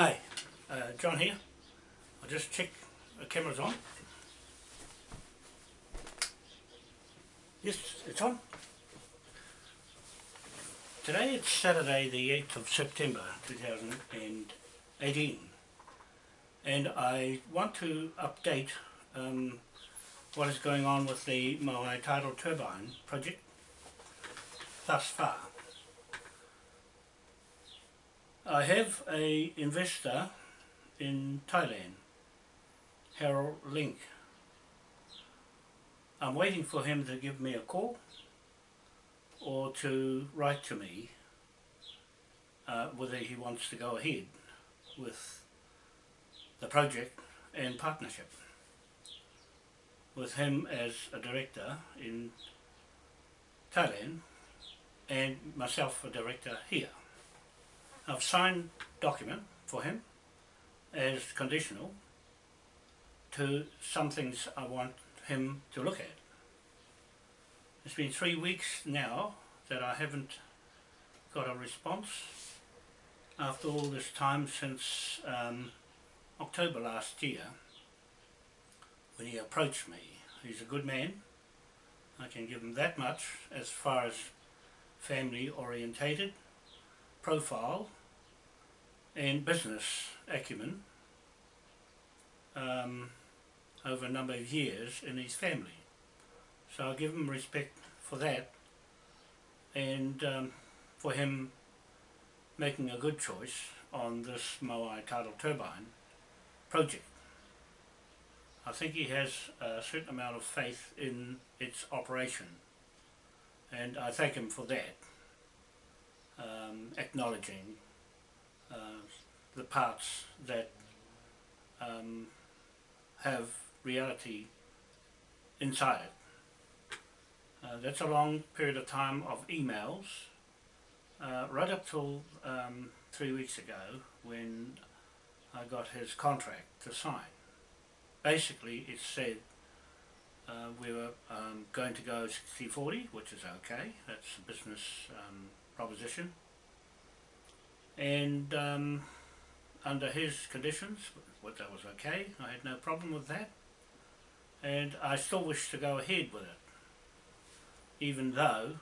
Hi, uh, John here. I'll just check the camera's on. Yes, it's on. Today it's Saturday the 8th of September 2018 and I want to update um, what is going on with the Moai Tidal Turbine project thus far. I have a investor in Thailand, Harold Link. I'm waiting for him to give me a call or to write to me uh, whether he wants to go ahead with the project and partnership with him as a director in Thailand and myself a director here. I've signed document for him as conditional to some things I want him to look at. It's been three weeks now that I haven't got a response after all this time since um, October last year when he approached me. He's a good man, I can give him that much as far as family orientated, profile and business acumen um, over a number of years in his family. So I give him respect for that and um, for him making a good choice on this Moai tidal turbine project. I think he has a certain amount of faith in its operation and I thank him for that, um, acknowledging uh, the parts that um, have reality inside it. Uh, that's a long period of time of emails, uh, right up till um, three weeks ago when I got his contract to sign. Basically it said uh, we were um, going to go 60-40, which is okay, that's a business um, proposition. And um, under his conditions, what that was okay, I had no problem with that. And I still wish to go ahead with it, even though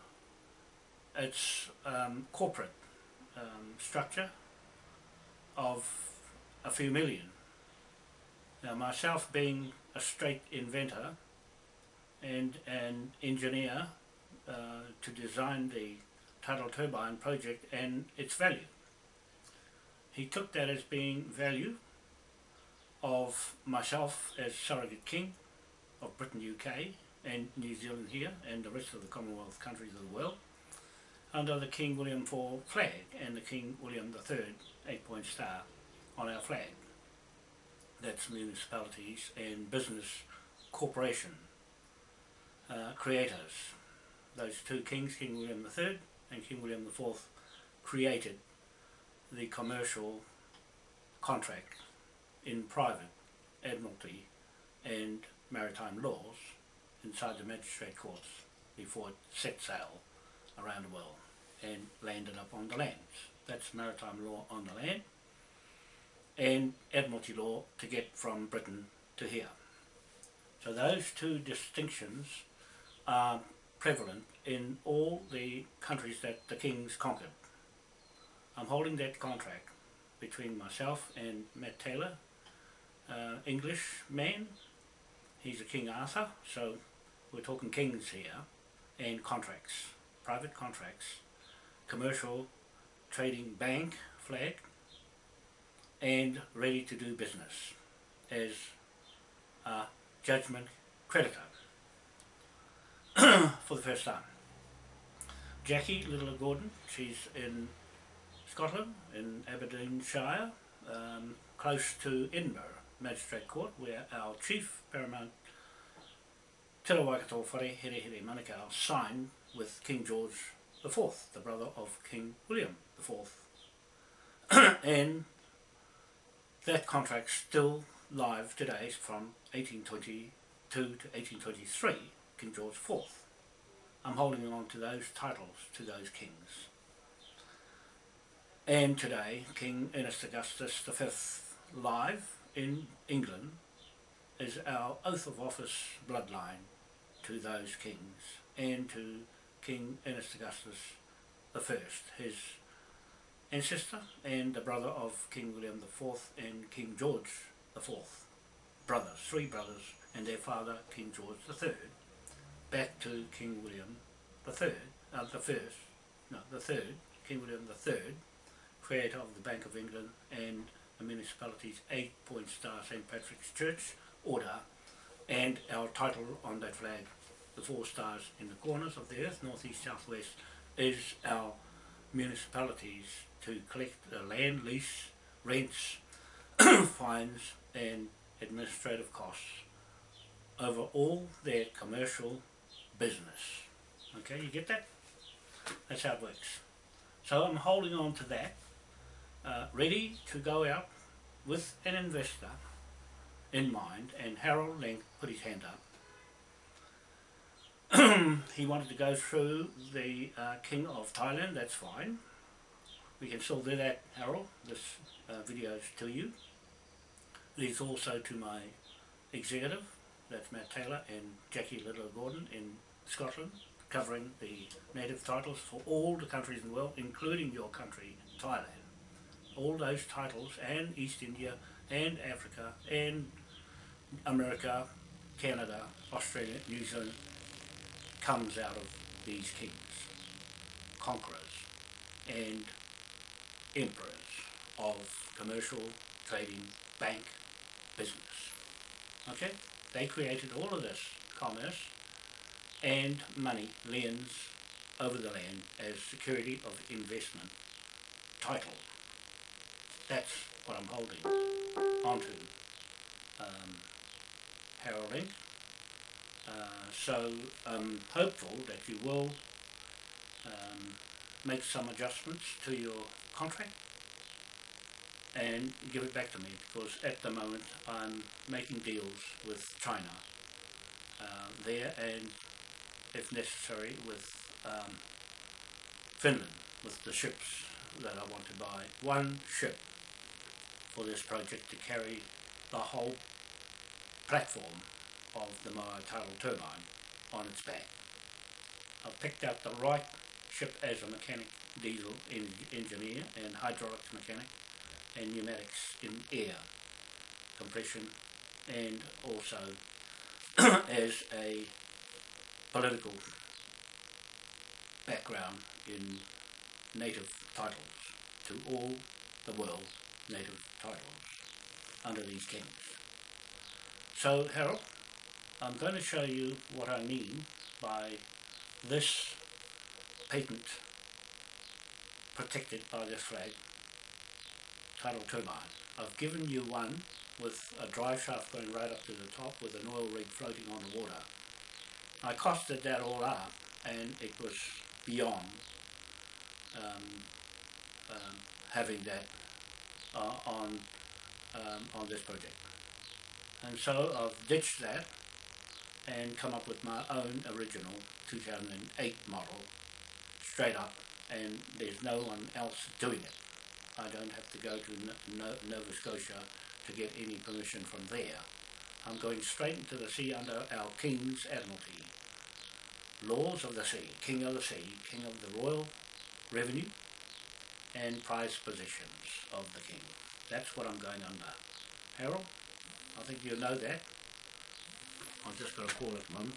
it's um, corporate um, structure of a few million. Now myself being a straight inventor and an engineer uh, to design the tidal turbine project and its value. He took that as being value of myself as surrogate king of Britain UK and New Zealand here and the rest of the Commonwealth countries of the world under the King William IV flag and the King William III eight point star on our flag. That's municipalities and business corporation uh, creators. Those two kings, King William III and King William IV, created the commercial contract in private admiralty and maritime laws inside the magistrate courts before it set sail around the world and landed up on the lands. That's maritime law on the land and admiralty law to get from Britain to here. So those two distinctions are prevalent in all the countries that the kings conquered. I'm holding that contract between myself and Matt Taylor, uh, English man. He's a King Arthur, so we're talking kings here, and contracts, private contracts, commercial trading bank flag, and ready to do business as a judgment creditor. for the first time. Jackie Little Gordon, she's in Scotland, in Aberdeenshire, um, close to Edinburgh Magistrate Court, where our Chief Paramount Te Waikato Whare Here Here Manukau signed with King George IV, the brother of King William IV. and that contract still live today from 1822 to 1823 King George IV. I'm holding on to those titles to those kings. And today, King Ernest Augustus V live in England is our oath of office bloodline to those kings and to King Ernest Augustus I, his ancestor and the brother of King William IV and King George IV. Brothers, three brothers, and their father King George III, back to King William III, uh, the first, no, the third, King William III, creator of the Bank of England and the municipality's eight-point star St. Patrick's Church order and our title on that flag, the four stars in the corners of the earth, north, east, south, west, is our municipalities to collect the land lease, rents, fines and administrative costs over all their commercial business. Okay, you get that? That's how it works. So I'm holding on to that, uh, ready to go out with an investor in mind, and Harold Link put his hand up. he wanted to go through the uh, King of Thailand, that's fine. We can still do that, Harold. This uh, video is to you. Leads also to my executive, that's Matt Taylor and Jackie Little Gordon in Scotland, covering the native titles for all the countries in the world, including your country, Thailand. All those titles, and East India, and Africa, and America, Canada, Australia, New Zealand, comes out of these kings, conquerors, and emperors of commercial, trading, bank, business. Okay? They created all of this commerce and money, liens, over the land as security of investment title. That's what I'm holding onto, um, Harold Link. Uh, so I'm hopeful that you will um, make some adjustments to your contract and give it back to me because at the moment I'm making deals with China uh, there and if necessary with um, Finland with the ships that I want to buy. One ship for this project to carry the whole platform of the Moa tidal turbine on its back. I've picked out the right ship as a mechanic, diesel en engineer and hydraulics mechanic and pneumatics in air compression and also as a political background in native titles to all the world native titles under these kings. So Harold, I'm going to show you what I mean by this patent protected by this flag tidal turbine. I've given you one with a drive shaft going right up to the top with an oil rig floating on the water. I costed that all up and it was beyond um, um, having that uh, on um, on this project. And so I've ditched that and come up with my own original 2008 model straight up and there's no one else doing it. I don't have to go to no Nova Scotia to get any permission from there. I'm going straight into the sea under our King's Admiralty. Laws of the sea, King of the sea, King of the Royal Revenue and prize possessions of the King. That's what I'm going under. Harold, I think you know that. I'm just going to call it Mum.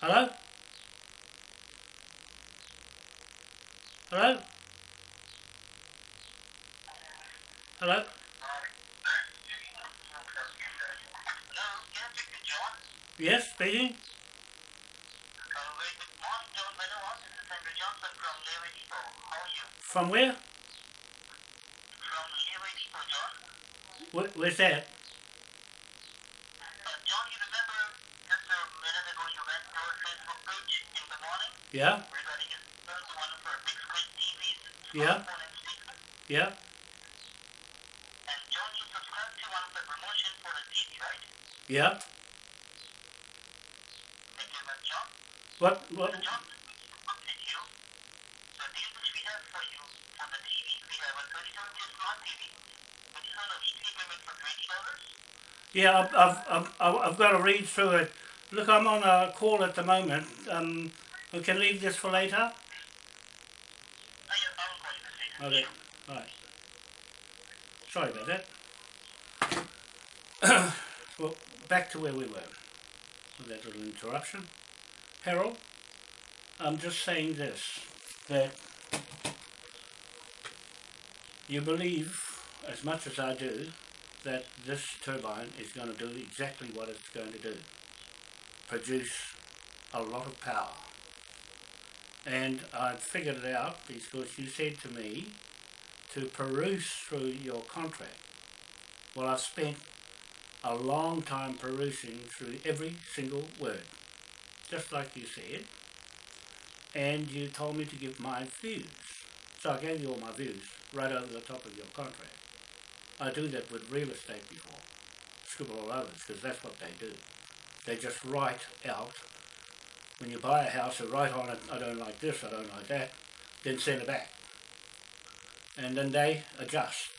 Hello? Hello? Hello? Yes, speaking. His third one for big screen TVs, in the morning. Yeah. speaker. yeah, And John, you Yeah, I've, I've, I've, I've got to read through it. Look, I'm on a call at the moment. Um, we can leave this for later. Okay, right. Sorry about that. well, back to where we were. With that little interruption. Harold, I'm just saying this, that you believe, as much as I do, that this turbine is going to do exactly what it's going to do. Produce a lot of power. And I figured it out because you said to me to peruse through your contract. Well, I've spent a long time perusing through every single word, just like you said, and you told me to give my views. So I gave you all my views right over the top of your contract. I do that with real estate before, scribble all because that's what they do. They just write out, when you buy a house, they write on it, I don't like this, I don't like that, then send it back. And then they adjust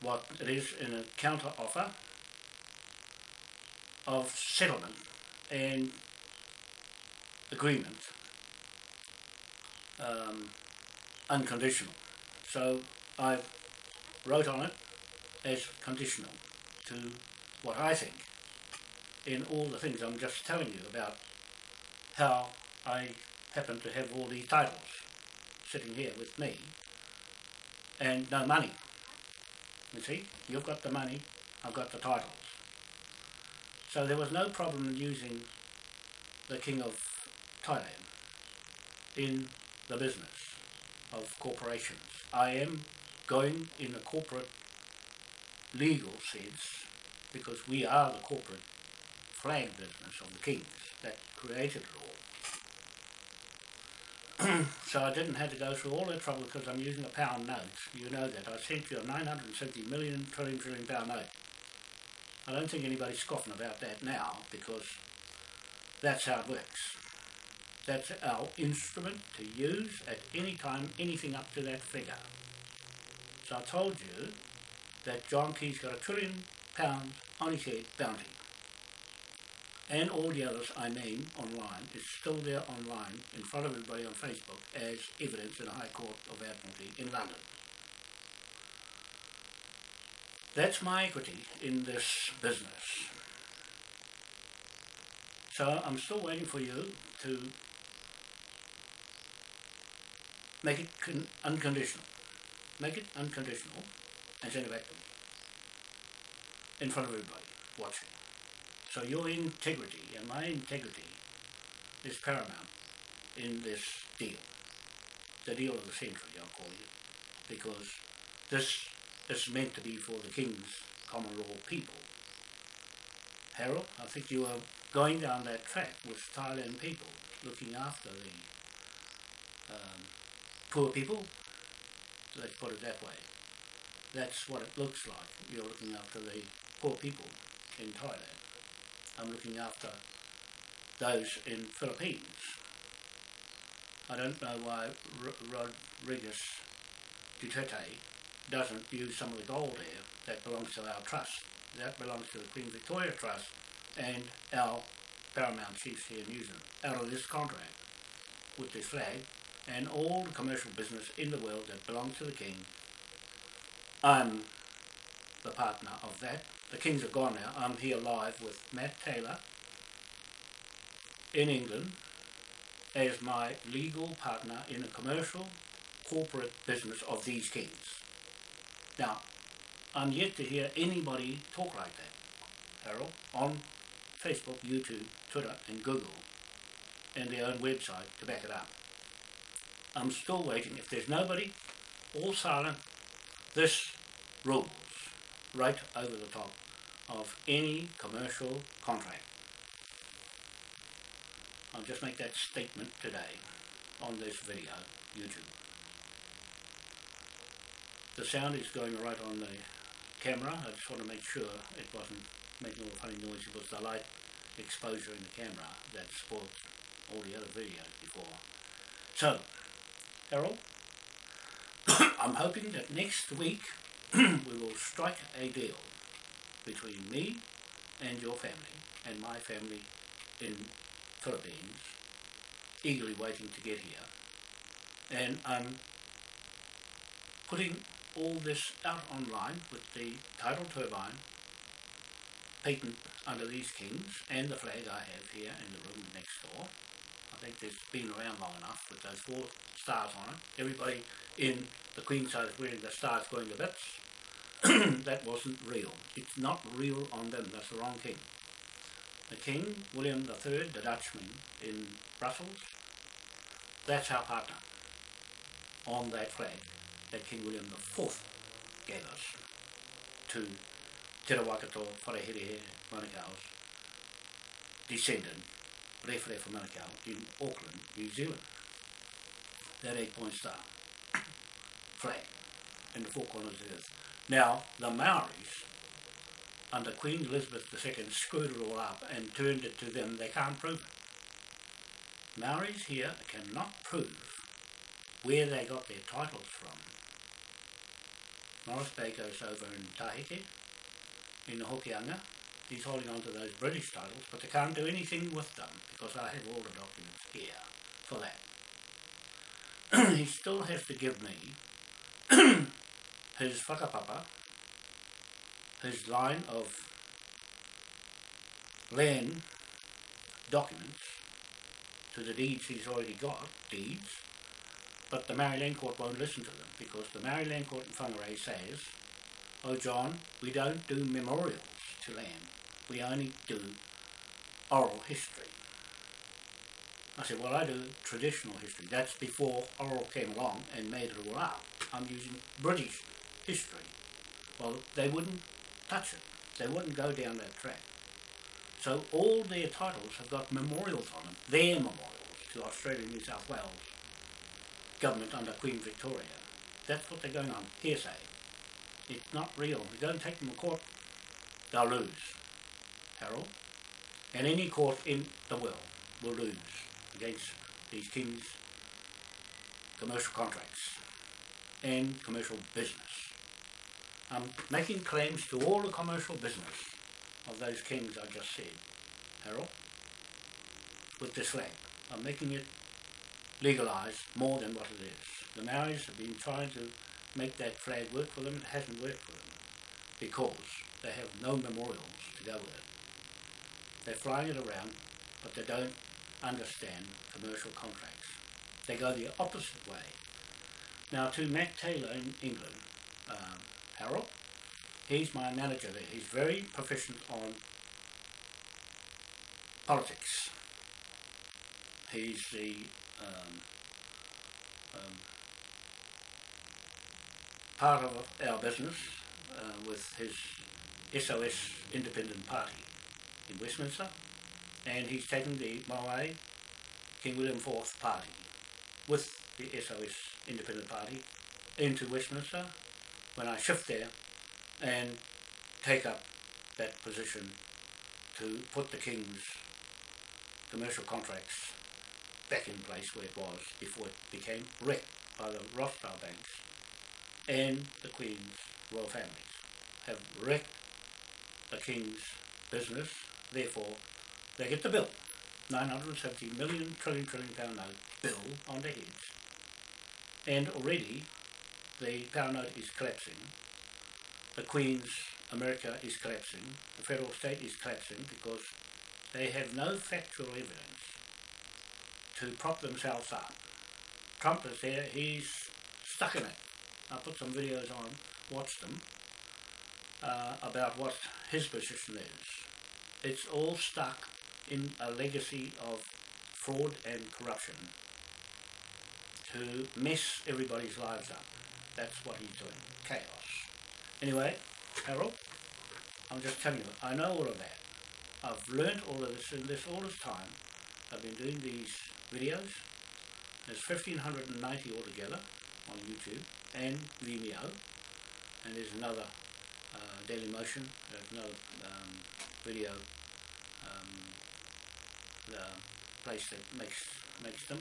what it is in a counter offer of settlement and agreement um, unconditional. So I wrote on it as conditional to what I think in all the things I'm just telling you about how I happen to have all these titles sitting here with me and no money. You see, you've got the money, I've got the titles. So there was no problem in using the King of Thailand in the business of corporations. I am going in a corporate legal sense because we are the corporate flag business of the kings that created it all. so I didn't have to go through all that trouble because I'm using a pound note. You know that. I sent you a 970 million trillion trillion pound note. I don't think anybody's scoffing about that now because that's how it works. That's our instrument to use at any time, anything up to that figure. So I told you that John Key's got a trillion pounds on his head bounty. And all the others I name online is still there online in front of everybody on Facebook as evidence in the High Court of Admiralty in London. That's my equity in this business. So I'm still waiting for you to make it con- unconditional. Make it unconditional and send it back to me. In front of everybody watching. So your integrity and my integrity is paramount in this deal. The deal of the century, I'll call it. Because this is meant to be for the King's common law people. Harold, I think you are going down that track with Thailand people, looking after the um, poor people, let's put it that way. That's what it looks like. You're looking after the poor people in Thailand. I'm looking after those in Philippines. I don't know why R- Rodriguez Duterte doesn't use some of the gold there that belongs to our trust. That belongs to the Queen Victoria Trust and our paramount chiefs here in New Zealand out of this contract with this flag and all the commercial business in the world that belongs to the King. I'm the partner of that. The Kings are gone now. I'm here live with Matt Taylor in England as my legal partner in a commercial corporate business of these kings. Now, I'm yet to hear anybody talk like that, Harold, on Facebook, YouTube, Twitter and Google and their own website to back it up. I'm still waiting. If there's nobody, all silent, this rules right over the top of any commercial contract. I'll just make that statement today on this video, YouTube. The sound is going right on the camera. I just want to make sure it wasn't making all the funny noise. It was the light exposure in the camera that spoiled all the other videos before. So, Harold, I'm hoping that next week we will strike a deal between me and your family and my family in Philippines, eagerly waiting to get here. And I'm putting all this out online with the tidal turbine patent under these kings and the flag I have here in the room next door. I think it's been around long enough with those four stars on it. Everybody in the Queen side is wearing the stars going to bits. that wasn't real. It's not real on them. That's the wrong king. The King, William III, the Dutchman in Brussels, that's our partner on that flag that King William IV gave us to Te Rawakato Wharehere Manukau's descendant, Rewharewha Manukau, in Auckland, New Zealand. That eight-point star flag in the four corners of the earth. Now, the Maoris, under Queen Elizabeth II, screwed it all up and turned it to them. They can't prove it. Maoris here cannot prove where they got their titles from. Morris goes over in Tahiti, in the Hokianga. He's holding on to those British titles, but they can't do anything with them because I have all the documents here for that. he still has to give me his whakapapa, his line of land documents to the deeds he's already got, deeds, but the Maori Land Court won't listen to them because the Maori Land Court in Whangarei says, oh John, we don't do memorials to land, we only do oral history. I said, well I do traditional history, that's before oral came along and made it all up. I'm using British history. Well, they wouldn't touch it, they wouldn't go down that track. So all their titles have got memorials on them, their memorials to Australia New South Wales government under Queen Victoria. That's what they're going on, hearsay. It's not real. We don't take them to court, they'll lose, Harold. And any court in the world will lose against these kings' commercial contracts and commercial business. I'm making claims to all the commercial business of those kings I just said, Harold, with this flag. I'm making it legalised more than what it is. The Maoris have been trying to make that flag work for them. It hasn't worked for them because they have no memorials to go with it. They're flying it around, but they don't understand commercial contracts. They go the opposite way. Now to Matt Taylor in England, um, Harold, he's my manager there. He's very proficient on politics. He's the um, um, part of our business uh, with his SOS Independent Party in Westminster, and he's taken the Moai King William IV Party with the SOS Independent Party into Westminster when I shift there and take up that position to put the King's commercial contracts back in place where it was before it became wrecked by the Rothschild banks and the Queen's royal families have wrecked the King's business, therefore they get the bill. 970 million trillion trillion pound note bill on their heads. And already the pound note is collapsing. The Queen's America is collapsing. The federal state is collapsing because they have no factual evidence to prop themselves up. Trump is there, he's stuck in it. I put some videos on, watch them, uh, about what his position is. It's all stuck in a legacy of fraud and corruption to mess everybody's lives up. That's what he's doing. Chaos. Anyway, Harold, I'm just telling you, I know all of that. I've learned all of this in this all this time. I've been doing these videos. There's 1590 altogether on YouTube and Vimeo. And there's another uh, Daily Motion, there's another um, video the place that makes makes them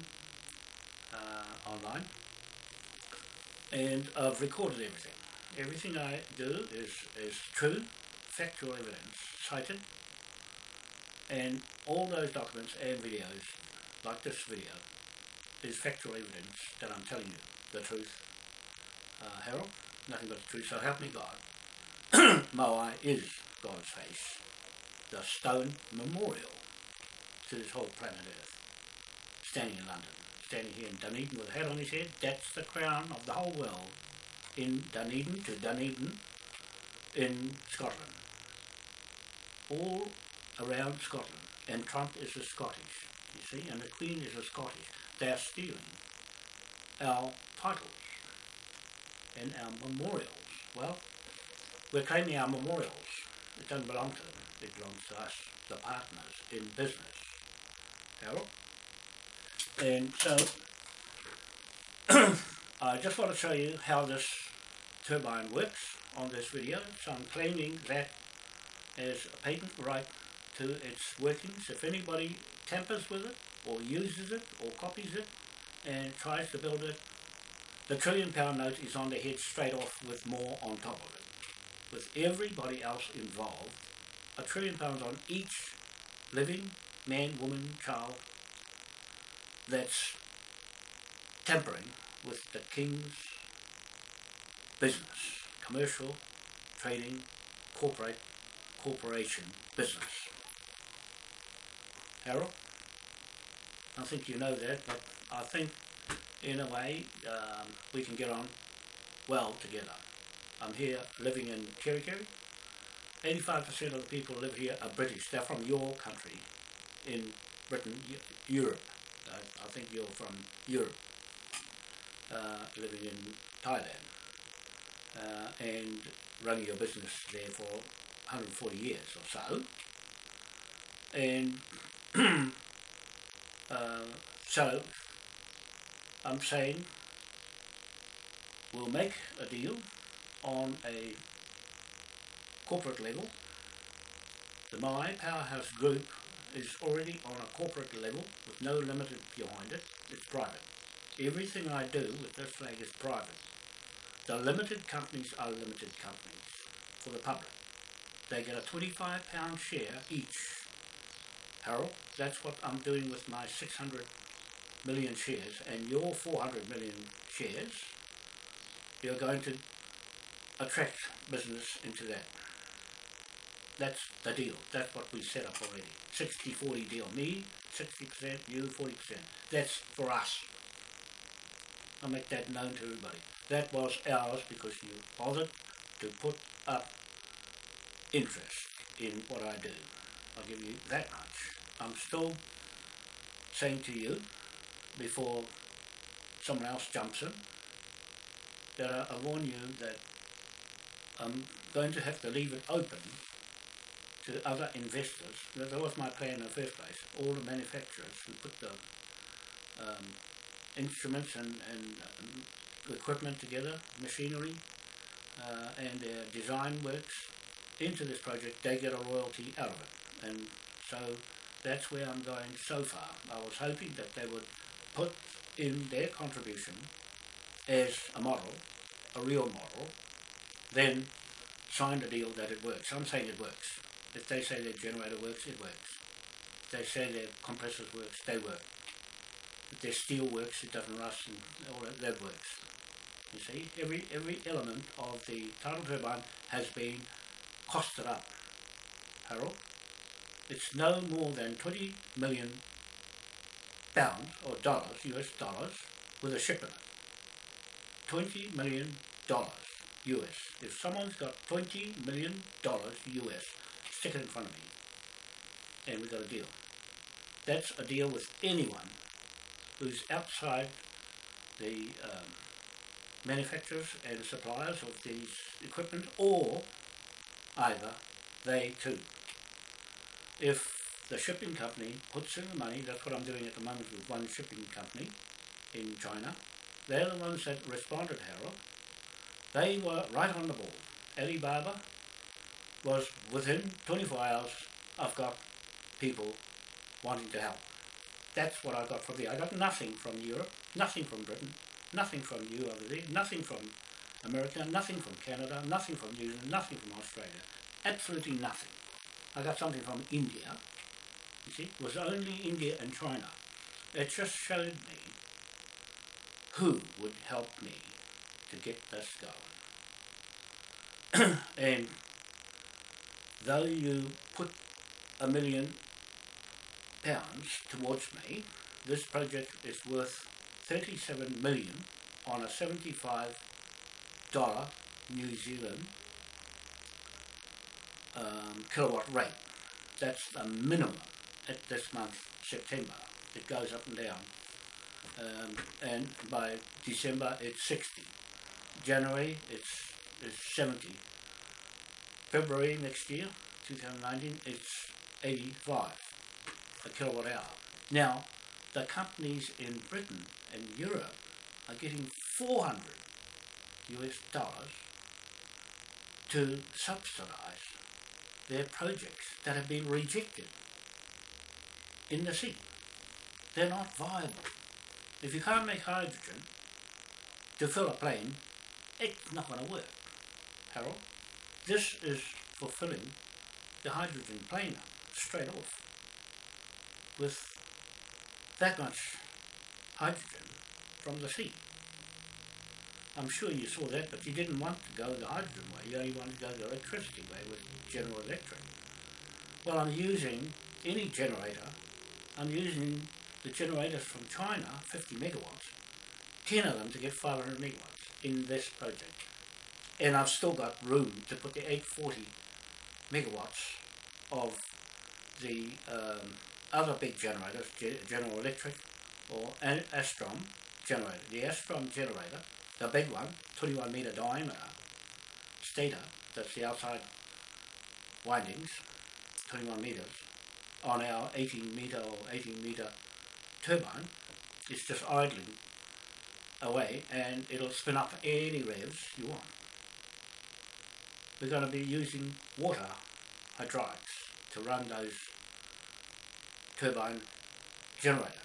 uh, online. and I've recorded everything. Everything I do is, is true, factual evidence, cited, and all those documents and videos, like this video, is factual evidence that I'm telling you the truth. Uh, Harold, nothing but the truth, so help me God. Moai is God's face, the stone memorial to this whole planet Earth, standing in London, standing here in Dunedin with a hat on his head, that's the crown of the whole world in Dunedin to Dunedin in Scotland. All around Scotland. And Trump is a Scottish, you see, and the Queen is a Scottish. They're stealing our titles and our memorials. Well, we're claiming our memorials. It doesn't belong to them. It belongs to us, the partners in business. And so, I just want to show you how this turbine works on this video. So I'm claiming that as a patent right to its workings. If anybody tampers with it, or uses it, or copies it, and tries to build it, the trillion pound note is on the head straight off with more on top of it. With everybody else involved, a trillion pounds on each living man, woman, child that's tampering with the king's business, commercial, trading, corporate, corporation business. Harold? I think you know that, but I think in a way um, we can get on well together. I'm here living in Kerikeri. 85% of the people live here are British. They're from your country in Britain, Europe. I, I think you're from Europe, uh, living in Thailand uh, and running your business there for 140 years or so. And uh, so I'm saying we'll make a deal on a corporate level. The My Powerhouse Group is already on a corporate level with no limited behind it. It's private. Everything I do with this flag is private. The limited companies are limited companies for the public. They get a 25 pound share each. Harold, that's what I'm doing with my 600 million shares and your 400 million shares. You're going to attract business into that. That's the deal. That's what we set up already. 60-40 deal. Me, 60%, you, 40%. That's for us. I'll make that known to everybody. That was ours because you bothered to put up interest in what I do. I'll give you that much. I'm still saying to you, before someone else jumps in, that I, I warn you that I'm going to have to leave it open to other investors. That was my plan in the first place. All the manufacturers who put the um, instruments and, and um, equipment together, machinery, uh, and their design works into this project, they get a royalty out of it. And so that's where I'm going so far. I was hoping that they would put in their contribution as a model, a real model, then sign the deal that it works. I'm saying it works. If they say their generator works, it works. If they say their compressors works, they work. If their steel works, it doesn't rust and all that, that works. You see, every every element of the tidal turbine has been costed up. Harold, it's no more than 20 million pounds or dollars, US dollars, with a ship in it. 20 million dollars US. If someone's got 20 million dollars US, stick it in front of me. And we've got a deal. That's a deal with anyone who's outside the um, manufacturers and suppliers of these equipment or either they too. If the shipping company puts in the money, that's what I'm doing at the moment with one shipping company in China, they're the ones that responded, Harold. They were right on the ball. Alibaba was within 24 hours, I've got people wanting to help. That's what I got from there. I got nothing from Europe, nothing from Britain, Nothing from you there, nothing from America, nothing from Canada, nothing from New Zealand, nothing from Australia. Absolutely nothing. I got something from India. You see, it was only India and China. It just showed me who would help me to get this going. and though you put a million pounds towards me, this project is worth 37 million on a 75 dollar New Zealand um, kilowatt rate. That's the minimum at this month, September. It goes up and down. Um, and by December it's 60. January it's, it's 70. February next year, 2019, it's 85 a kilowatt hour. Now, the companies in Britain and Europe are getting 400 US dollars to subsidize their projects that have been rejected in the sea. They're not viable. If you can't make hydrogen to fill a plane, it's not going to work. Harold, this is fulfilling the hydrogen plane straight off with that much hydrogen from the sea. I'm sure you saw that, but you didn't want to go the hydrogen way. You only wanted to go the electricity way with General Electric. Well, I'm using any generator. I'm using the generators from China, 50 megawatts, 10 of them to get 500 megawatts in this project. And I've still got room to put the 840 megawatts of the um, other big generators, General Electric or Alstom generator. The Alstom generator, the big one, 21 metre diameter stator, that's the outside windings, 21 metres, on our 18 metre or 18 metre turbine, it's just idling away and it'll spin up any revs you want. We're going to be using water hydraulics to run those turbine generators.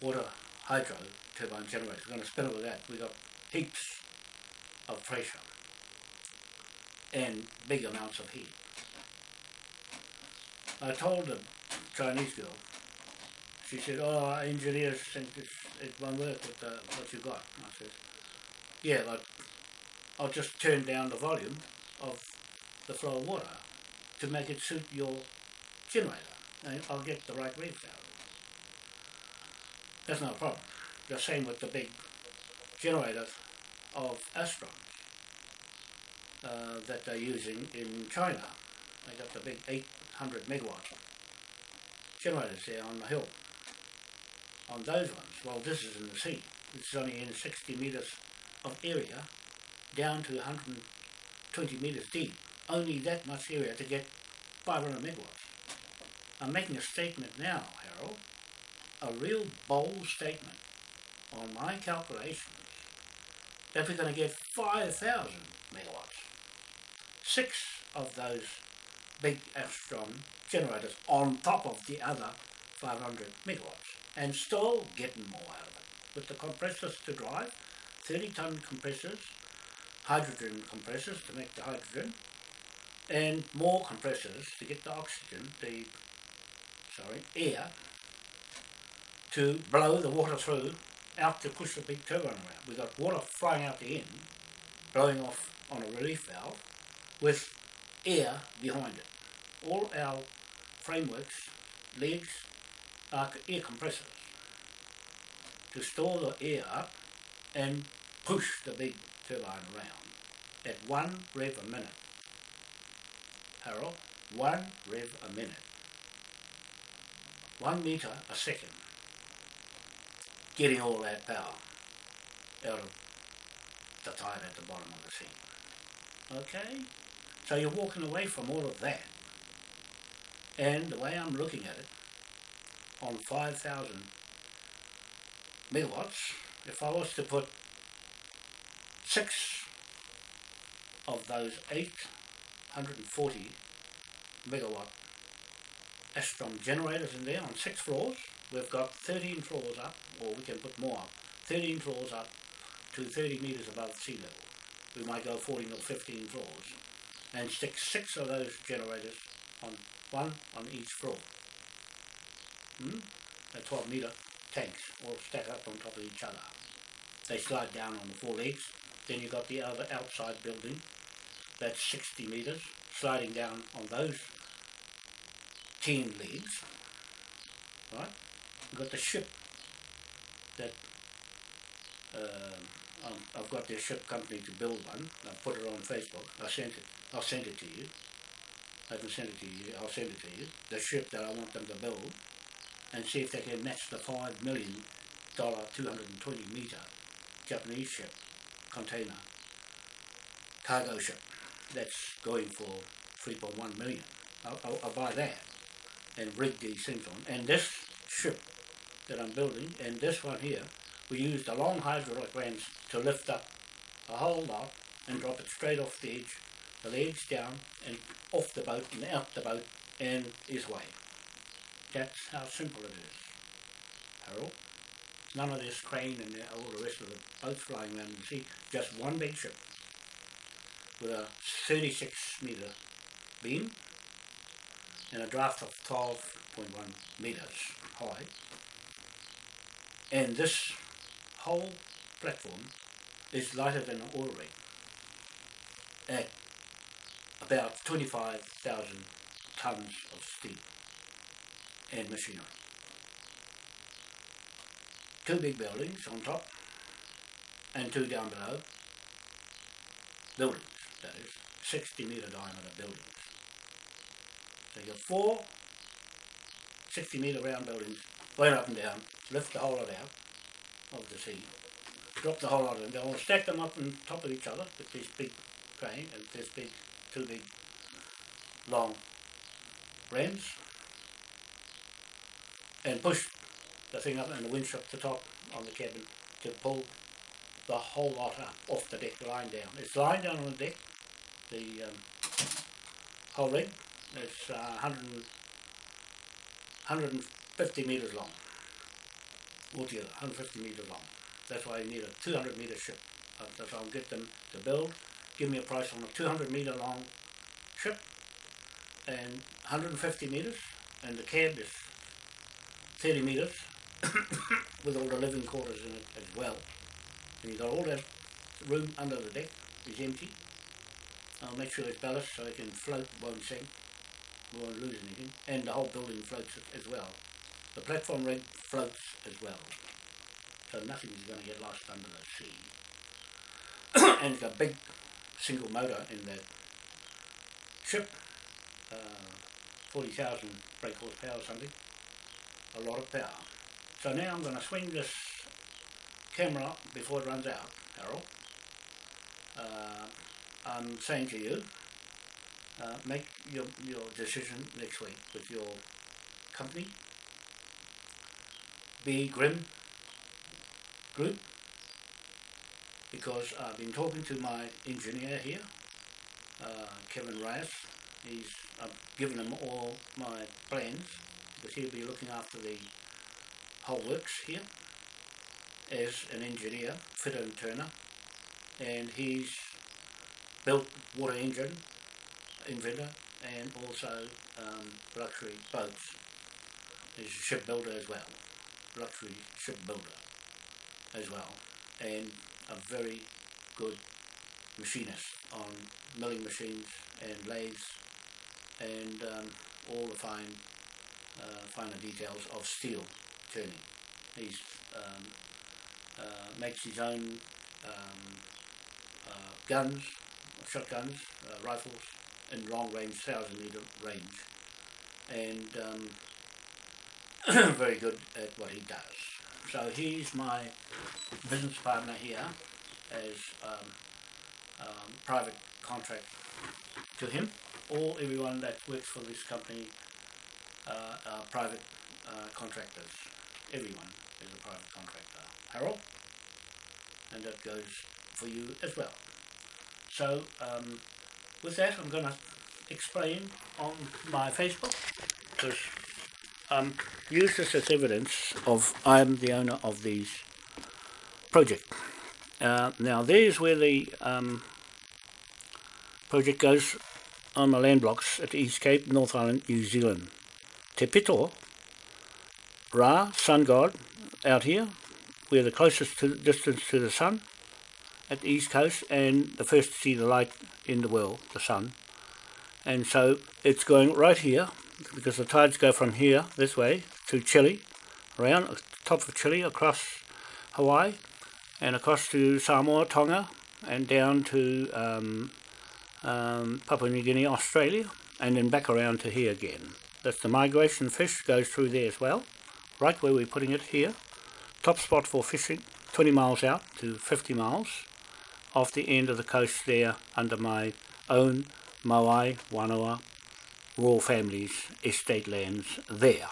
Water hydro turbine generators. We're going to spin it with that. We've got heaps of pressure and big amounts of heat. I told the Chinese girl, she said, oh, engineers think it's, it won't work with uh, what you've got. I said, yeah, but I'll just turn down the volume of the flow of water to make it suit your generator. I'll get the right waves out. That's not a problem. The same with the big generators of Alstom uh, that they're using in China. They got the big 800 megawatt generators there on the hill. On those ones, well this is in the sea. It's only in 60 metres of area down to 120 metres deep. Only that much area to get 500 megawatts. I'm making a statement now, Harold, a real bold statement on my calculations that we're going to get 5,000 megawatts. Six of those big Alstom generators on top of the other 500 megawatts and still getting more out of it. With the compressors to drive, 30 ton compressors, hydrogen compressors to make the hydrogen, and more compressors to get the oxygen, the sorry, air to blow the water through out to push the big turbine around. We've got water flying out the end, blowing off on a relief valve with air behind it. All our frameworks, legs, are air compressors to store the air up and push the big turbine around at one rev a minute. Harold, one rev a minute one metre a second, getting all that power out of the tide at the bottom of the sea. Okay? So you're walking away from all of that. And the way I'm looking at it, on 5,000 megawatts, if I was to put six of those 840 megawatt Alstom generators in there on six floors. We've got 13 floors up, or we can put more up, 13 floors up to 30 metres above sea level. We might go 14 or 15 floors and stick six of those generators on one on each floor. Hmm? A 12 metre tanks all stack up on top of each other. They slide down on the four legs. Then you've got the other outside building that's 60 metres sliding down on those 10 legs. Right? You've got the ship that um, I've got their ship company to build one. I put it on Facebook. I sent it. I'll send it to you. I haven't sent it to you. I'll send it to you. The ship that I want them to build, and see if they can match the five million dollar, 220 meter Japanese ship container cargo ship that's going for 3.1 million. I'll, I'll, I'll buy that and rig these things on. And this ship that I'm building, and this one here, we used the long hydraulic rams to lift up a whole lot and drop it straight off the edge, the legs down and off the boat and out the boat and is away. That's how simple it is, Harold. None of this crane and all the rest of the boats flying around the sea, just one big ship with a 36 metre beam and a draft of 12.1 metres high. And this whole platform is lighter than an oil rig at about 25,000 tonnes of steel and machinery. Two big buildings on top and two down below. Buildings, that is, 60 metre diameter buildings. So you've got four 60 metre round buildings, going up and down, lift the whole lot out of the sea, drop the whole lot of them down, stack them up on top of each other with this big crane and this big, two big, long rams, and push the thing up and the winch up the top on the cabin to pull the whole lot up off the deck, lying down. It's lying down on the deck, the um, whole rig. It's uh, 100, 150 metres long, altogether, 150 metres long. That's why you need a 200 metre ship. Uh, that's I'll get them to build. Give me a price on a 200 metre long ship and 150 metres, and the cab is 30 metres with all the living quarters in it as well. And you've got all that room under the deck is empty. I'll make sure it's ballast so it can float, won't sink, won't lose anything. And the whole building floats as well. The platform rig floats as well. So nothing is going to get lost under the sea. and it's a big single motor in that ship. Uh, 40,000 brake horsepower or something. A lot of power. So now I'm going to swing this camera before it runs out, Harold. Uh, I'm saying to you, uh, make your, your decision next week with your company. Be Grim Group, because I've been talking to my engineer here, uh, Kevin Reyes. He's I've given him all my plans because he'll be looking after the works here as an engineer, fitter and turner, and he's built water engine inventor and also um, luxury boats. He's a shipbuilder as well, luxury shipbuilder as well, and a very good machinist on milling machines and lathes and um, all the fine uh, finer details of steel He's um, uh, makes his own um, uh, guns, shotguns, uh, rifles, in long range, thousand meter range, and um, very good at what he does. So he's my business partner here as um, um, private contract to him. All everyone that works for this company uh, are private uh, contractors. Everyone is a private contractor. Harold, and that goes for you as well. So um, with that, I'm going to explain on my Facebook because um, use this as evidence of I'm the owner of these project. Uh, now there's where the um, project goes on the land blocks at the East Cape, North Island, New Zealand. Te Pito, Ra, sun god, out here, we're the closest to, distance to the sun at the east coast and the first to see the light in the world, the sun. And so it's going right here because the tides go from here this way to Chile, around the top of Chile across Hawaii and across to Samoa, Tonga and down to um, um, Papua New Guinea, Australia and then back around to here again. That's the migration fish goes through there as well, right where we're putting it here. Top spot for fishing, 20 miles out to 50 miles off the end of the coast there under my own Moai, Wanoa, royal families, estate lands there.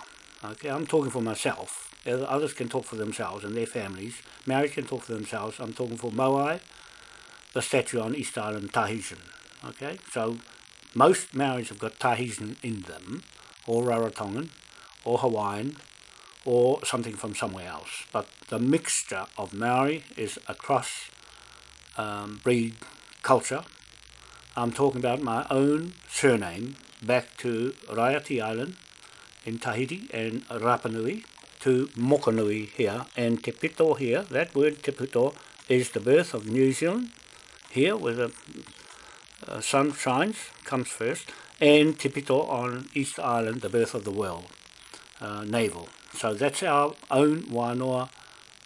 Okay, I'm talking for myself. Others can talk for themselves and their families. Married can talk for themselves. I'm talking for Moai, the statue on East Island, Tahitian. Okay, so most Maoris have got Tahitian in them, or Rarotongan, or Hawaiian, or something from somewhere else. But the mixture of Maori is across um, breed culture. I'm talking about my own surname back to Raiati Island in Tahiti and Rapa Nui to Mokanui here and Te Pito here. That word Te Pito is the birth of New Zealand here where the uh, sun shines, comes first, and Te Pito on East Island, the birth of the world, uh, navel. So that's our own Wanoa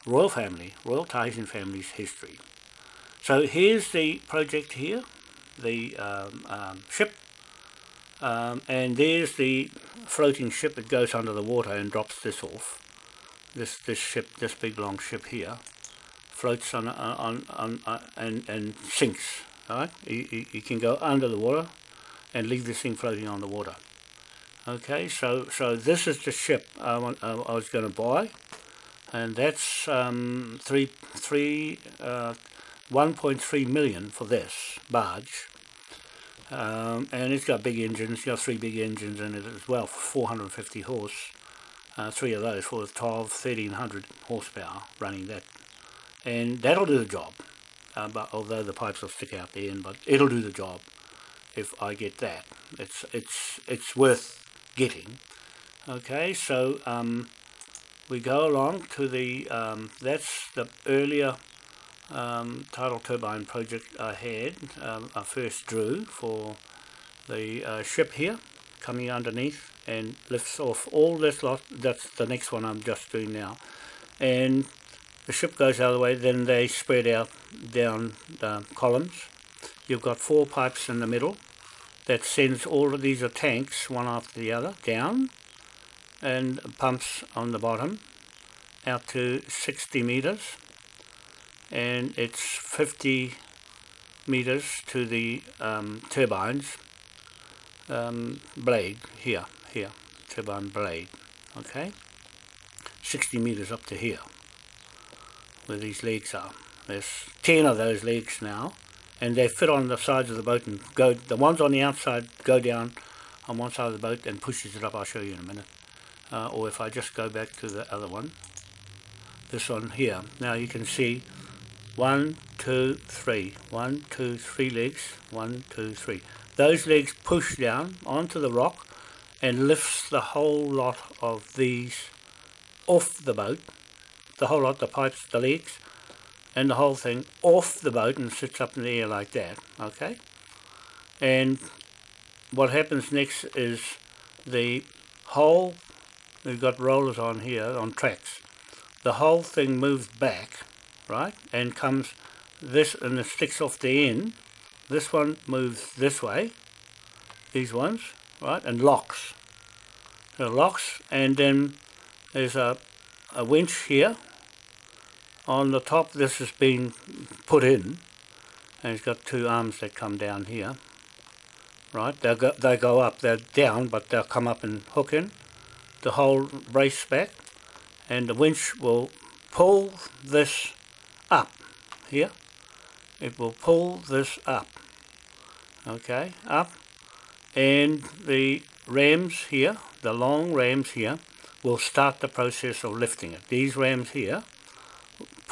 royal family, royal Tahitian family's history. So here's the project here, the um, um, ship, um, and there's the floating ship that goes under the water and drops this off. This this ship, this big long ship here, floats on on on, on and and sinks. Right, you, you, you can go under the water and leave this thing floating on the water. Okay, so so this is the ship I, want, uh, I was going to buy, and that's um, three three uh, 1.3 million for this barge. Um, and it's got big engines, it's got three big engines in it as well, 450 horse. Uh, three of those for 12, 1300 horsepower running that. And that'll do the job. Uh, but although the pipes will stick out the end, but it'll do the job if I get that. It's it's it's worth getting. Okay, so um, we go along to the um, that's the earlier um, tidal turbine project I had, um, I first drew for the uh, ship here coming underneath and lifts off all this lot, that's the next one I'm just doing now, and the ship goes the way, then they spread out down the columns. You've got four pipes in the middle that sends all of these tanks, one after the other, down, and pumps on the bottom out to 60 meters. And it's 50 meters to the um, turbines um, blade here here turbine blade okay? 60 meters up to here where these legs are. There's 10 of those legs now and they fit on the sides of the boat and go the ones on the outside go down on one side of the boat and pushes it up I'll show you in a minute uh, or if I just go back to the other one this one here now you can see one, two, three. One, two, three legs. One, two, three. Those legs push down onto the rock and lifts the whole lot of these off the boat. The whole lot, the pipes, the legs, and the whole thing off the boat and sits up in the air like that. Okay? And what happens next is the whole, we've got rollers on here, on tracks. The whole thing moves back right and comes this and it sticks off the end this one moves this way these ones right and locks so locks and then there's a, a winch here on the top this has been put in and it's got two arms that come down here. Right they go, they go up they're down but they'll come up and hook in the whole brace back and the winch will pull this up here. It will pull this up. Okay up and the rams here the long rams here will start the process of lifting it. These rams here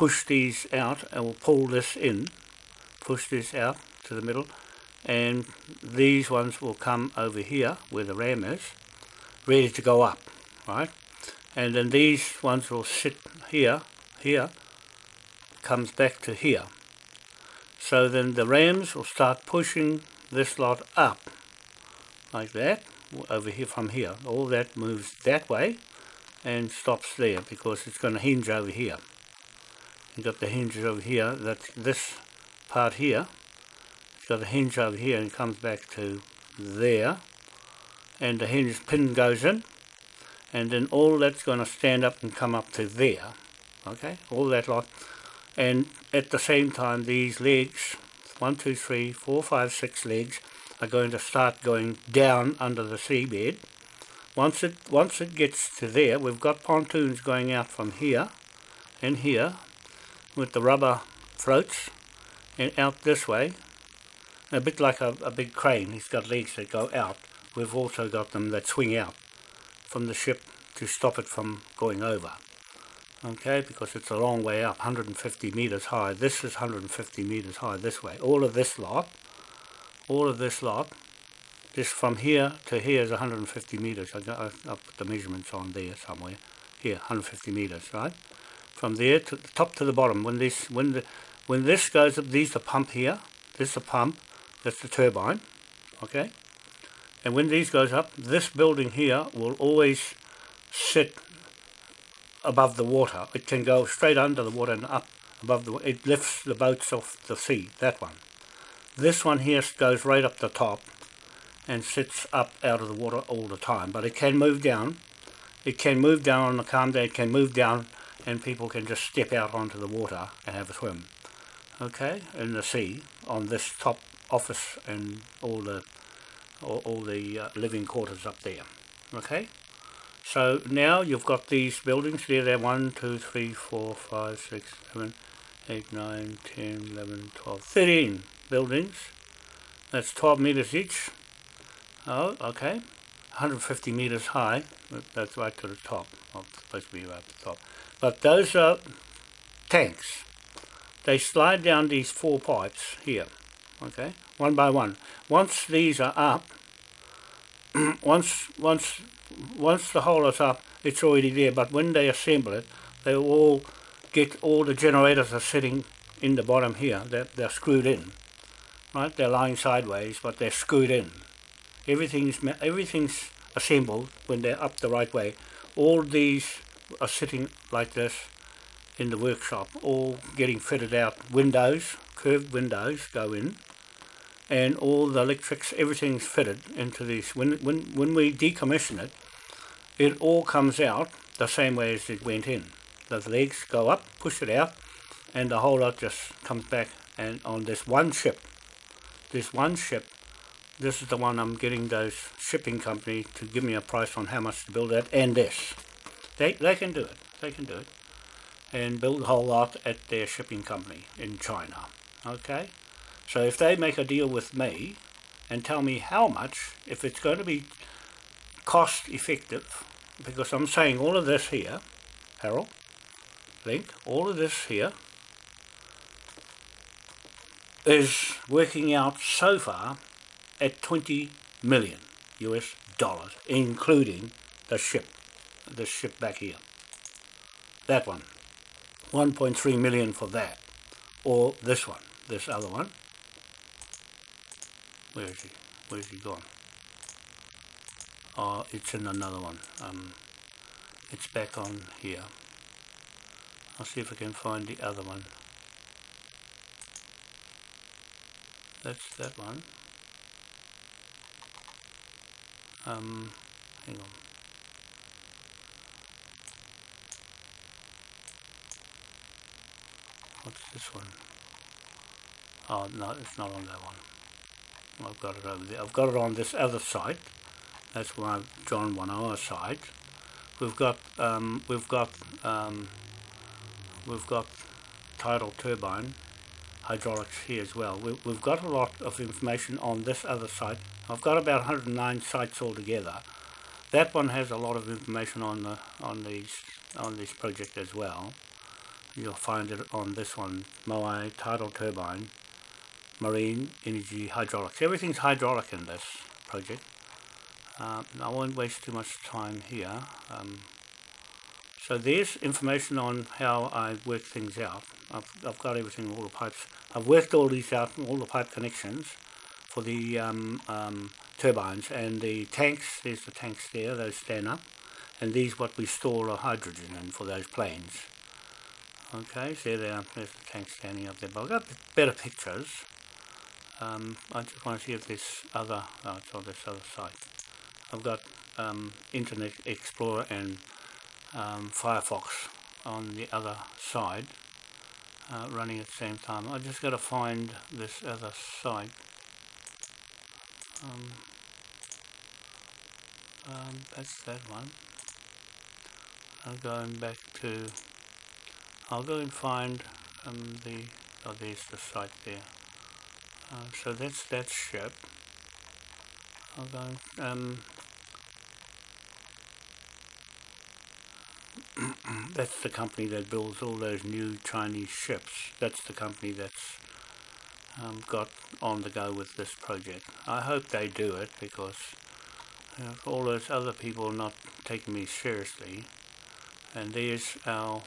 push these out and we'll pull this in, push this out to the middle and these ones will come over here where the ram is, ready to go up, right? And then these ones will sit here, here, comes back to here. So then the rams will start pushing this lot up, like that, over here from here. All that moves that way and stops there because it's going to hinge over here. You've got the hinges over here, that's this part here. It's got a hinge over here and comes back to there. And the hinge pin goes in. And then all that's going to stand up and come up to there. Okay, all that lot. And at the same time, these legs, one, two, three, four, five, six legs, are going to start going down under the seabed. Once it once it gets to there, we've got pontoons going out from here and here with the rubber floats and out this way. A bit like a, a big crane, he's got legs that go out. We've also got them that swing out from the ship to stop it from going over. Okay, because it's a long way up, 150 meters high. This is 150 meters high this way. All of this lot, all of this lot, this from here to here is 150 meters. I, got, I, I put the measurements on there somewhere. Here, 150 meters, right? From there to the top to the bottom. When this, when the, when this goes up, these the pump here. This is the pump. That's the turbine. Okay. And when these goes up, this building here will always sit above the water. It can go straight under the water and up above the It lifts the boats off the sea, that one. This one here goes right up the top and sits up out of the water all the time. But it can move down. It can move down on the calm day. It can move down and people can just step out onto the water and have a swim. Okay, in the sea on this top office and all the all, all the uh, living quarters up there. Okay. So now you've got these buildings there, they're 1, 2, 3, 4, 5, 6, 7, 8, 9, 10, 11, 12, 13 buildings. That's 12 meters each. Oh, okay. 150 meters high. That's right to the top. Well, supposed to be right at the top. But those are tanks. They slide down these four pipes here. Okay, one by one. Once these are up, once once once the hole is up, it's already there. But when they assemble it, they all get all the generators are sitting in the bottom here. They're, they're screwed in, right? They're lying sideways, but they're screwed in. Everything's everything's assembled when they're up the right way. All these are sitting like this in the workshop, all getting fitted out. Windows, curved windows go in, and all the electrics, everything's fitted into these. When when when we decommission it, it all comes out the same way as it went in. The legs go up, push it out, and the whole lot just comes back. And on this one ship, this one ship, this is the one I'm getting those shipping company to give me a price on how much to build that, and this. They, they can do it. They can do it. And build a whole lot at their shipping company in China. Okay? So if they make a deal with me and tell me how much, if it's going to be cost effective, because I'm saying all of this here, Harold, Link, all of this here is working out so far at 20 million US dollars, including the ship, the ship back here. That one, 1.3 million for that, or this one, this other one. Where is he? Where's he gone? Oh, it's in another one. Um, it's back on here. I'll see if I can find the other one. That's that one. Um, hang on. What's this one? Oh, no, it's not on that one. I've got it over there. I've got it on this other site. That's why I've drawn one our site. We've got um, we've got um, we've got tidal turbine hydraulics here as well. We, we've got a lot of information on this other site. I've got about 109 sites altogether. That one has a lot of information on the on these on this project as well. You'll find it on this one, Moai Tidal Turbine, Marine Energy Hydraulics. Everything's hydraulic in this project. Uh, I won't waste too much time here. Um, so there's information on how I work things out. I've, I've got everything, all the pipes. I've worked all these out, all the pipe connections for the um, um, turbines and the tanks, there's the tanks there, those stand up. And these what we store the hydrogen in for those planes. Okay, so there, there's the tank standing up there. But I've got better pictures. Um, I just want to see if this other, oh, it's on this other site. I've got um, Internet Explorer and um, Firefox on the other side uh, running at the same time. I just got to find this other site. Um, um, that's that one. I'm going back to. I'll go and find um, the. Oh, there's the site there. Uh, so that's that ship. I'll go. And, um, that's the company that builds all those new Chinese ships. That's the company that's um, got on the go with this project. I hope they do it because you know, all those other people are not taking me seriously. And there's our,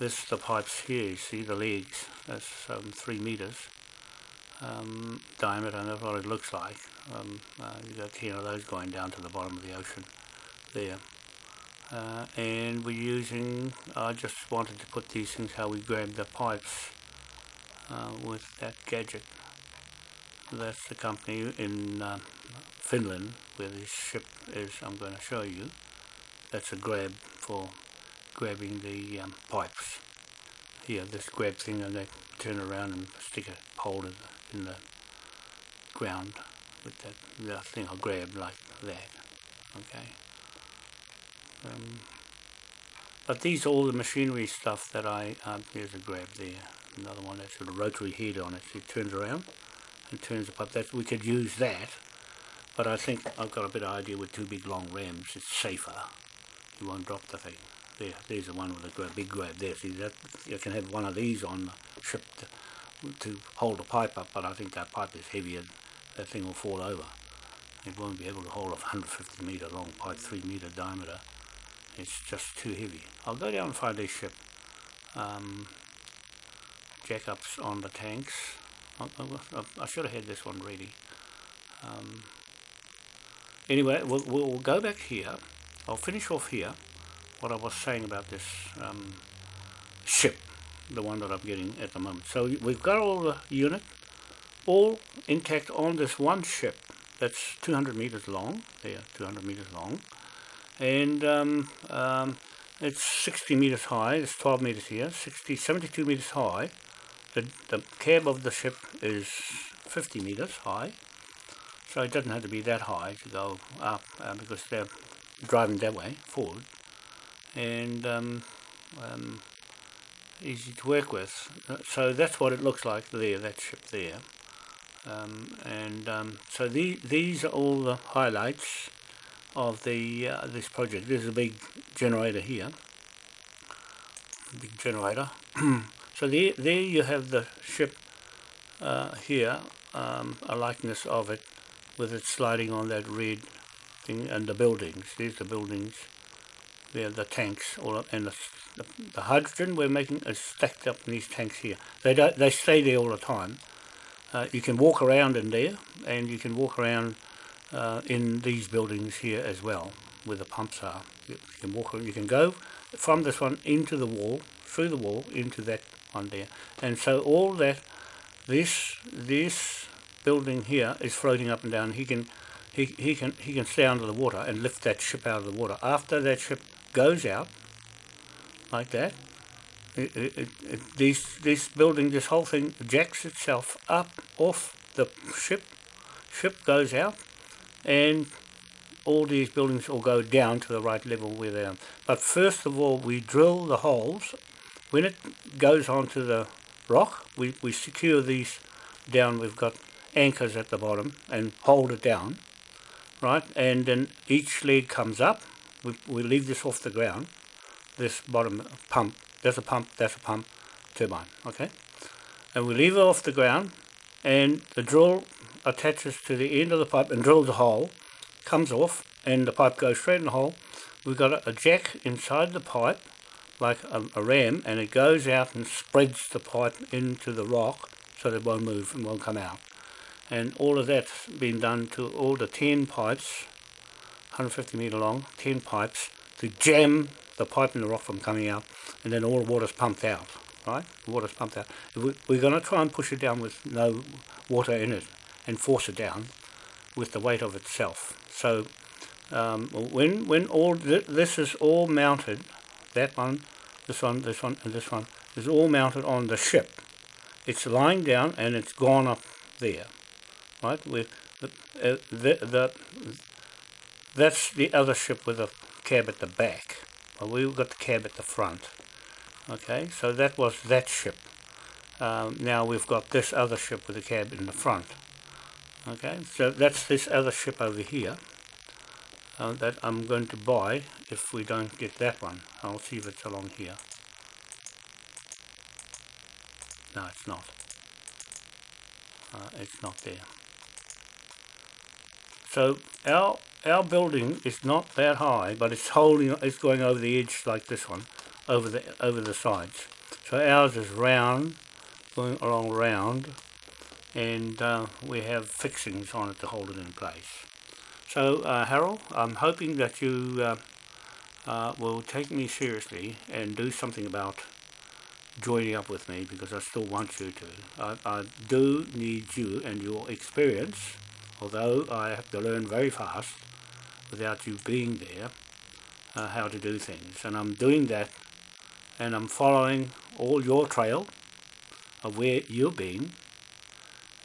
this the pipes here, you see the legs, that's um, three meters um, diameter and that's what it looks like. Um, uh, you've got 10 of those going down to the bottom of the ocean there. Uh, and we're using I just wanted to put these things how we grab the pipes uh, with that gadget. That's the company in uh, Finland where this ship is I'm going to show you. That's a grab for grabbing the um, pipes. Here this grab thing and they turn around and stick a pole in the, in the ground with that, that thing I'll grab like that okay? Um, but these are all the machinery stuff that I, um, there's a grab there, another one that's got a rotary head on it, it turns around and turns the pipe, that, we could use that, but I think I've got a better idea with two big long rams, it's safer, you won't drop the thing. There, there's the one with the big grab there, see that, you can have one of these on the ship to, to hold the pipe up, but I think that pipe is heavier, that thing will fall over. It won't be able to hold a 150 metre long pipe, 3 metre diameter it's just too heavy. I'll go down and find this ship. Um, jackups on the tanks. I, I, I, should have had this one ready. Um, anyway, we'll, we'll go back here. I'll finish off here what I was saying about this um, ship, the one that I'm getting at the moment. So we've got all the unit, all intact on this one ship that's 200 meters long, there, 200 meters long and um, um, it's 60 meters high, it's 12 meters here, 60, 72 meters high. The, the cab of the ship is 50 meters high, so it doesn't have to be that high to go up uh, because they're driving that way, forward, and um, um, easy to work with. So that's what it looks like there, that ship there. Um, and um, so the, these are all the highlights of the uh, this project. There's a big generator here, big generator. so there, there you have the ship uh, here, um, a likeness of it, with it sliding on that red thing, and the buildings. There's the buildings. The tanks, all and the, the, the hydrogen we're making is stacked up in these tanks here. They don't, they stay there all the time. Uh, you can walk around in there, and you can walk around uh, in these buildings here as well, where the pumps are. You can walk, you can go from this one into the wall, through the wall into that one there, and so all that, this this building here is floating up and down. He can he, he can he can stay under the water and lift that ship out of the water. After that ship goes out, like that, it, it, it, this this building, this whole thing jacks itself up off the ship. Ship goes out, and all these buildings will go down to the right level where they are. But first of all, we drill the holes. When it goes onto the rock, we, we secure these down. We've got anchors at the bottom and hold it down, right? And then each leg comes up. We, we leave this off the ground, this bottom pump, There's a pump, that's a pump, turbine, okay? And we leave it off the ground and the drill attaches to the end of the pipe and drills a hole, comes off and the pipe goes straight in the hole. We've got a, a jack inside the pipe like a, a ram and it goes out and spreads the pipe into the rock so that it won't move and won't come out. And all of that's been done to all the 10 pipes, 150 metre long, 10 pipes, to jam the pipe in the rock from coming out and then all the water's pumped out, right? The water's pumped out. We, we're going to try and push it down with no water in it and force it down with the weight of itself. So um, when when all th this is all mounted, that one, this one, this one, and this one is all mounted on the ship. It's lying down and it's gone up there, right? With the, uh, the, the that's the other ship with a cab at the back. Well, we've got the cab at the front. Okay, so that was that ship. Um, now we've got this other ship with a cab in the front. Okay, so that's this other ship over here uh, that I'm going to buy if we don't get that one. I'll see if it's along here. No, it's not. Uh, it's not there. So our our building is not that high, but it's holding. It's going over the edge like this one, over the over the sides. So ours is round, going along round, and uh, we have fixings on it to hold it in place. So uh, Harold, I'm hoping that you uh, uh, will take me seriously and do something about joining up with me because I still want you to. I, I do need you and your experience, although I have to learn very fast without you being there, uh, how to do things. And I'm doing that and I'm following all your trail of where you've been.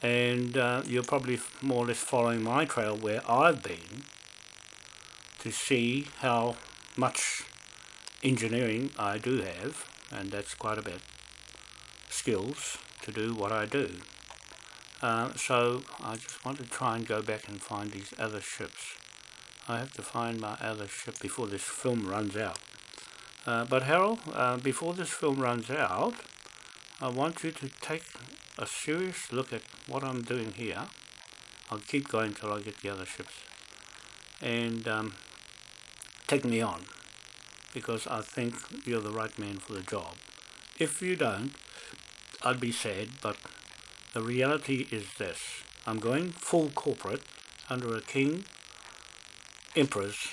And uh, you're probably more or less following my trail where I've been to see how much engineering I do have. And that's quite a bit. Skills to do what I do. Uh, so I just want to try and go back and find these other ships I have to find my other ship before this film runs out uh, but Harold uh, before this film runs out I want you to take a serious look at what I'm doing here. I'll keep going till I get the other ships. And um, take me on because I think you're the right man for the job. If you don't, I'd be sad, but the reality is this. I'm going full corporate under a king emperor's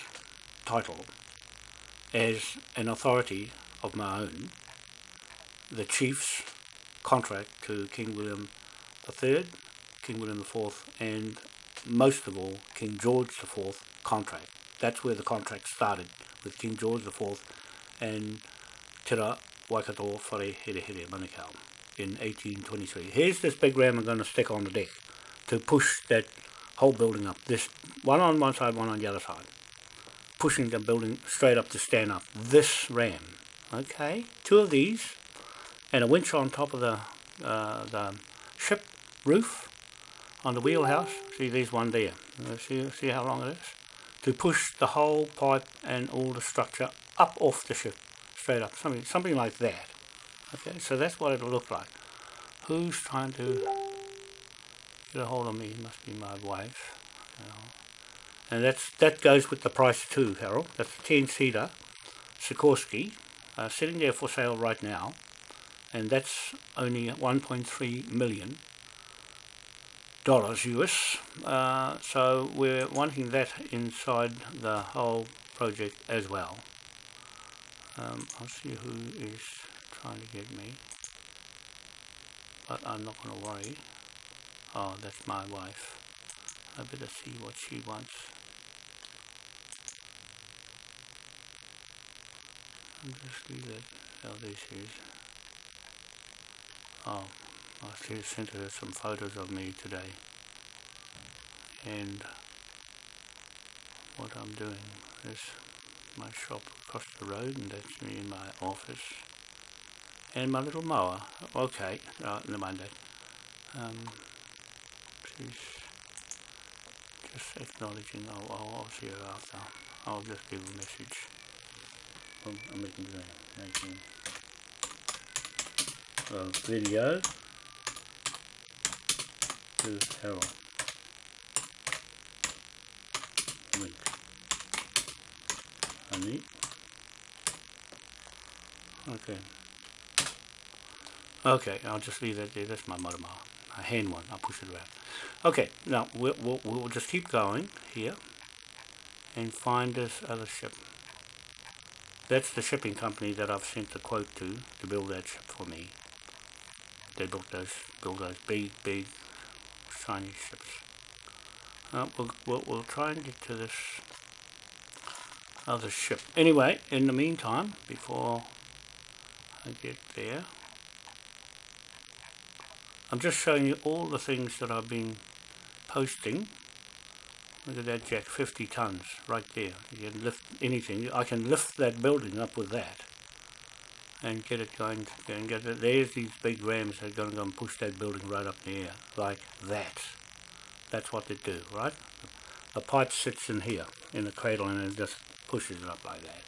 title as an authority of my own. The chiefs contract to King William III, King William IV, and most of all, King George IV contract. That's where the contract started, with King George IV and Te Waikato Whare Here Here Manukau in 1823. Here's this big ram I'm going to stick on the deck to push that whole building up. This one on one side, one on the other side. Pushing the building straight up to stand up. This ram. Okay, two of these and a winch on top of the, uh, the ship roof on the wheelhouse. See, there's one there. Uh, see, see how long it is? To push the whole pipe and all the structure up off the ship, straight up, something, something like that. Okay, so that's what it'll look like. Who's trying to get a hold of me? It must be my wife. And that's that goes with the price too, Harold. That's a 10-seater Sikorsky, uh, sitting there for sale right now and that's only 1.3 million dollars US. Uh, so we're wanting that inside the whole project as well. Um, I'll see who is trying to get me, but I'm not going to worry. Oh, that's my wife. I better see what she wants. I'll just leave that how this is. Oh, I sent her some photos of me today. And what I'm doing is my shop across the road and that's me in my office. And my little mower. Okay, right, mind that. Um, she's just acknowledging. I'll, I'll, I'll see her after. I'll just give a message. I'm making the making of video to Harold. Link. Honey. Okay. Okay, I'll just leave that there. That's my mile. A hand one. I'll push it around. Okay, now we'll, we'll, we'll just keep going here and find this other ship. That's the shipping company that I've sent the quote to to build that ship for me. They built those, build those big, big, shiny ships. Uh, we'll, we'll, we'll try and get to this other ship. Anyway, in the meantime, before I get there, I'm just showing you all the things that I've been posting Look at that jack, 50 tons right there. You can lift anything. I can lift that building up with that and get it going and get it. There's these big rams that are going to go and push that building right up in the air like that. That's what they do, right? The pipe sits in here in the cradle and it just pushes it up like that.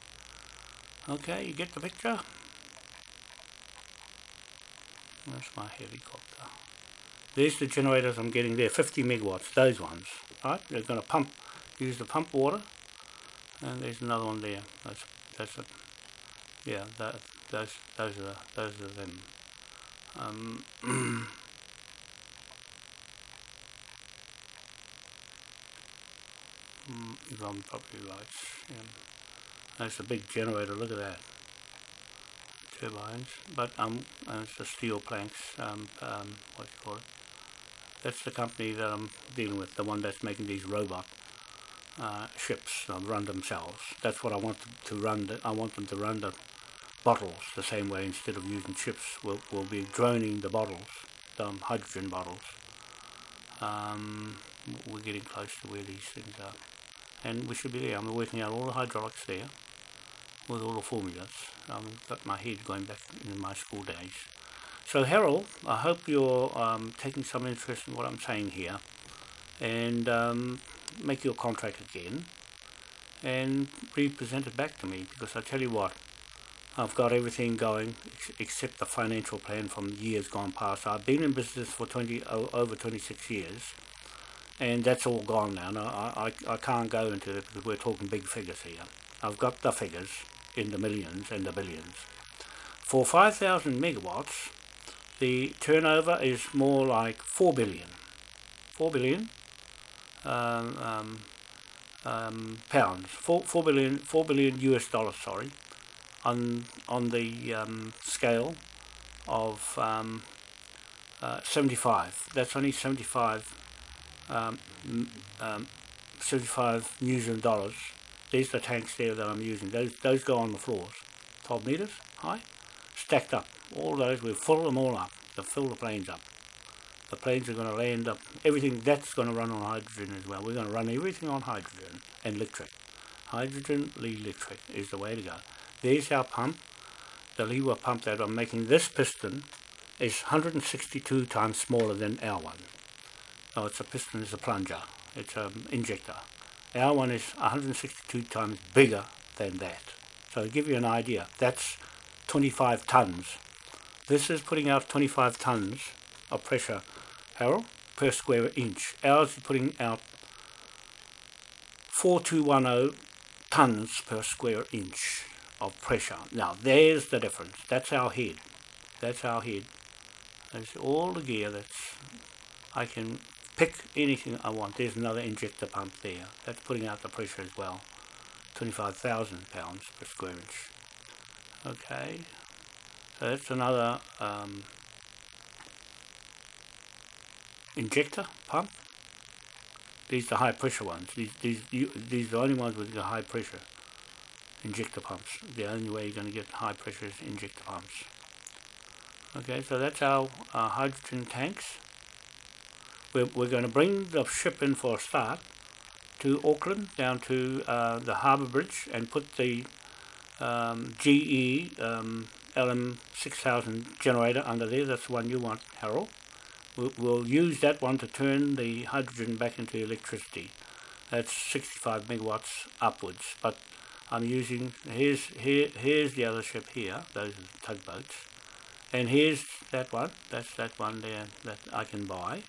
Okay, you get the picture? That's my helicopter. There's the generators I'm getting there, 50 megawatts, those ones right? They're going to pump, use the pump water, and there's another one there. That's that's yeah, that those those are those are them. Um, if I'm probably right, yeah. that's a big generator. Look at that turbines, but um, it's the steel planks. Um, um, what do you call it? That's the company that I'm dealing with, the one that's making these robot uh, ships that run themselves. That's what I want to run. The, I want them to run the bottles the same way instead of using ships. We'll, we'll be droning the bottles, the hydrogen bottles. Um, we're getting close to where these things are. And we should be there. I'm working out all the hydraulics there with all the formulas. I've got my head going back in my school days. So Harold, I hope you're um, taking some interest in what I'm saying here and um, make your contract again and represent it back to me because I tell you what, I've got everything going ex except the financial plan from years gone past. I've been in business for 20 over 26 years and that's all gone now. No, I, I, I can't go into it because we're talking big figures here. I've got the figures in the millions and the billions. For 5,000 megawatts, the turnover is more like 4 billion. 4 billion um, um, um, pounds. 4, 4 billion 4 billion US dollars, sorry, on on the um, scale of um, uh, 75. That's only 75 um, 75 New Zealand dollars. These are the tanks there that I'm using. Those those go on the floors. 12 meters high, stacked up all those, we fill them all up, to fill the planes up. The planes are going to land up, everything that's going to run on hydrogen as well. We're going to run everything on hydrogen and electric. Hydrogen, electric is the way to go. There's our pump. The Liwa pump that I'm making this piston is 162 times smaller than our one. Oh, it's a piston, it's a plunger, it's an um, injector. Our one is 162 times bigger than that. So to give you an idea, that's 25 tons this is putting out 25 tons of pressure, Harold, per square inch. Ours is putting out 4210 tons per square inch of pressure. Now there's the difference. That's our head. That's our head. That's all the gear that's I can pick anything I want. There's another injector pump there. That's putting out the pressure as well. 25,000 pounds per square inch. Okay, so that's another um, injector pump. These are the high pressure ones. These these you, these are the only ones with the high pressure injector pumps. The only way you're going to get high pressure is injector pumps. Okay, so that's our hydrogen tanks. We're, we're going to bring the ship in for a start to Auckland, down to uh, the harbour bridge, and put the um, GE um, LM6000 generator under there, that's the one you want, Harold. We'll, use that one to turn the hydrogen back into electricity. That's 65 megawatts upwards, but I'm using, here's, here, here's the other ship here, those are the tugboats, And here's that one. That's that one there that I can buy.